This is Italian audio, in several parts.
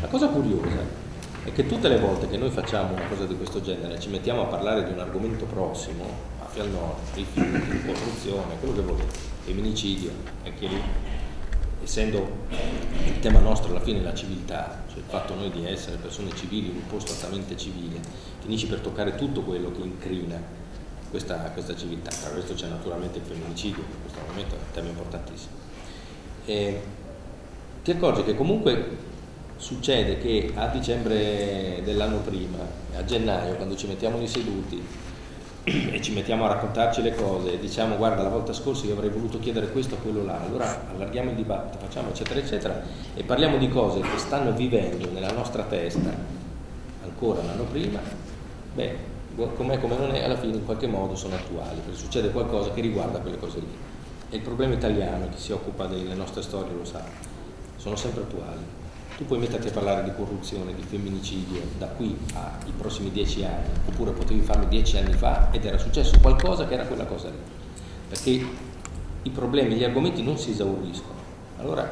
La cosa curiosa è che tutte le volte che noi facciamo una cosa di questo genere, ci mettiamo a parlare di un argomento prossimo, mafia al nord, rifiuti, corruzione, quello che volete, femminicidio, anche lì, essendo il tema nostro alla fine la civiltà, cioè il fatto noi di essere persone civili in un posto altamente civile, finisci per toccare tutto quello che incrina questa, questa civiltà. Tra questo c'è naturalmente il femminicidio, in questo momento è un tema importantissimo. E ti accorgi che comunque succede che a dicembre dell'anno prima, a gennaio, quando ci mettiamo lì seduti e ci mettiamo a raccontarci le cose e diciamo guarda la volta scorsa io avrei voluto chiedere questo o quello là, allora allarghiamo il dibattito, facciamo eccetera eccetera e parliamo di cose che stanno vivendo nella nostra testa ancora l'anno prima, beh, com'è come non è, alla fine in qualche modo sono attuali, perché succede qualcosa che riguarda quelle cose lì. E il problema italiano, chi si occupa delle nostre storie lo sa, sono sempre attuali tu puoi metterti a parlare di corruzione, di femminicidio da qui ai prossimi dieci anni, oppure potevi farlo dieci anni fa ed era successo qualcosa che era quella cosa lì. Perché i problemi, gli argomenti non si esauriscono. Allora,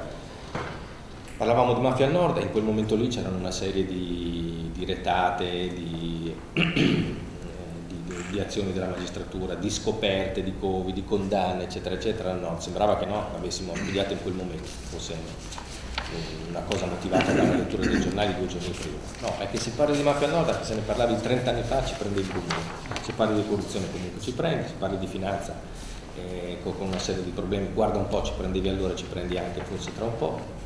parlavamo di mafia al nord e in quel momento lì c'erano una serie di, di retate, di, di, di, azioni della magistratura, di scoperte, di covi, di condanne, eccetera, eccetera nord. Sembrava che no, l'avessimo studiato in quel momento, fosse una cosa motivata dalla lettura dei giornali due giorni prima. No, è che se parli di mafia anche se ne parlavi 30 anni fa, ci prende il buco. Se parli di corruzione comunque ci prendi, se parli di finanza eh, con una serie di problemi, guarda un po', ci prendevi allora, ci prendi anche forse tra un po'.